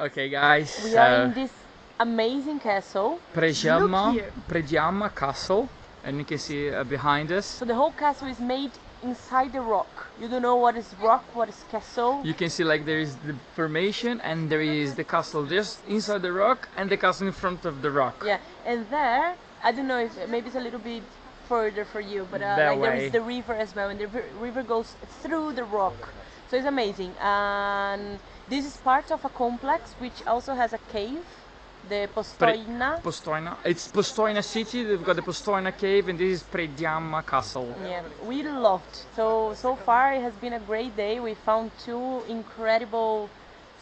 Okay, guys. We are uh, in this amazing castle. Predjama, Look here. Predjama Castle, and you can see uh, behind us. So the whole castle is made inside the rock. You don't know what is rock, what is castle. You can see like there is the formation and there is the castle just inside the rock and the castle in front of the rock. Yeah, and there, I don't know if maybe it's a little bit further for you, but uh, like there is the river as well, and the river goes through the rock, so it's amazing. And this is part of a complex which also has a cave, the Postoina. Postojna. It's Postojna city. They've got the Postojna cave, and this is Predjama Castle. Yeah, we loved. So so far it has been a great day. We found two incredible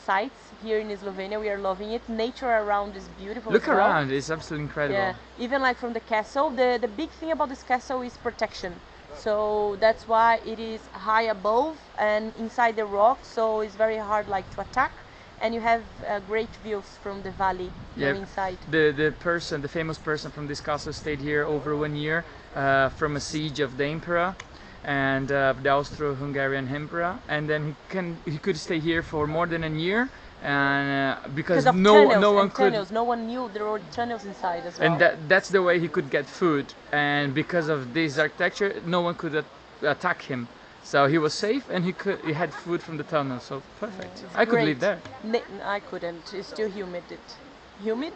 sites here in Slovenia. We are loving it. Nature around is beautiful. Look well. around. It's absolutely incredible. Yeah, even like from the castle, the the big thing about this castle is protection. So that's why it is high above and inside the rock. So it's very hard like to attack, and you have uh, great views from the valley from inside. The the person, the famous person from this castle, stayed here over one year uh, from a siege of the emperor and uh, the Austro-Hungarian emperor, and then he can he could stay here for more than a year, and uh, because no tunnels no one could. tunnels, no one knew there were tunnels inside as well. And that, that's the way he could get food, and because of this architecture, no one could at- attack him. So he was safe, and he could he had food from the tunnel. So perfect. It's I could great. live there. Ne- I couldn't. It's too humid. It. Humid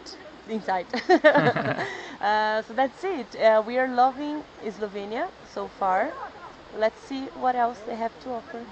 inside. uh, so that's it. Uh, we are loving Slovenia so far. Let's see what else they have to offer.